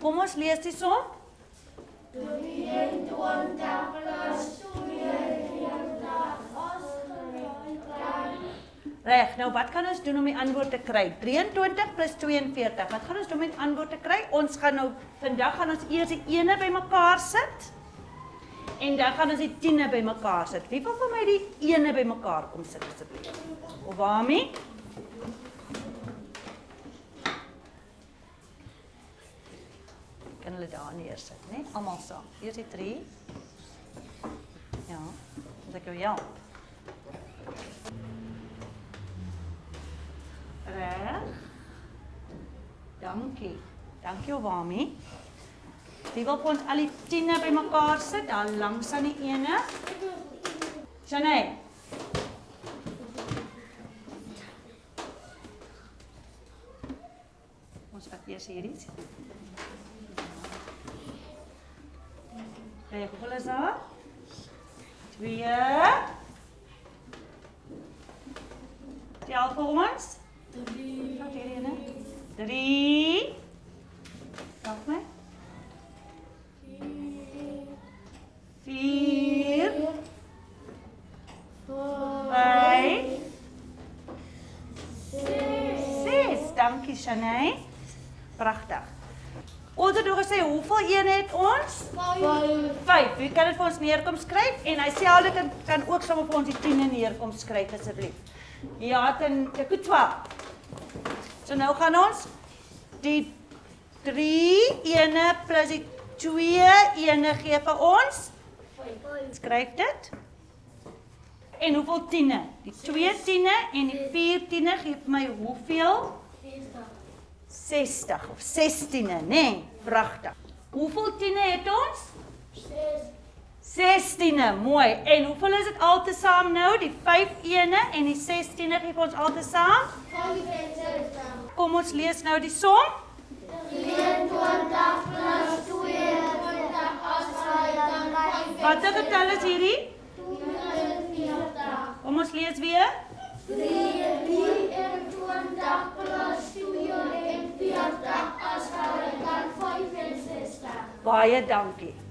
Kom ons lees die som. Reg, nou wat kan ons doen om die antwoord te kry? 23 plus 42. Wat gaan ons doen om die antwoord te kry? Ons gaan nou vandag gaan ons eers die ene bymekaar sit. En dan gaan ons die 10e bymekaar sit. Wie wil vir my die ene bymekaar kom sit asseblief? Of waarmee? Hulle daar neersit, né? Almal saam. Eers die 3. Ja. Dan ek jou help. Reg. Dankie. Dankie Obami. Wie wil ons al die 10e bymekaar sit, daar langs aan die ene? Janay. Ons vat eers hierdie. Kyk, hoeveel is daar? 2 Tel vir ons. 3. Wat hierdie ene? 3. Help my. 4 5 6 Dankie Shanay. Pragtig. Ons het ook gesê hoeveel een het ons? 5. Wie kan dit vir ons neerkom skryf en hy sê dit kan, kan ook sommer vir ons die 10 neerkom skryf asseblief. Ja, dan ek het 12. So nou gaan ons die 3 ene plus die 2 ene gee vir ons. Skryf dit. En hoeveel tiene? Die 2 tiene en die 4 tiene gee vir my hoeveel? 60 of 16e, nê? Nee, pragtig. Hoeveel tiene het ons? 16e, mooi. En hoeveel is dit altesaam nou? Die 5 ene en die 16e gee vir ons altesaam? Kom ons lees nou die som. 23 plus 22 as hy dan 5 Watter getal is hierdie? 42. Kom ons lees weer. 23 plus 42 as hy dan 65. Baie dankie.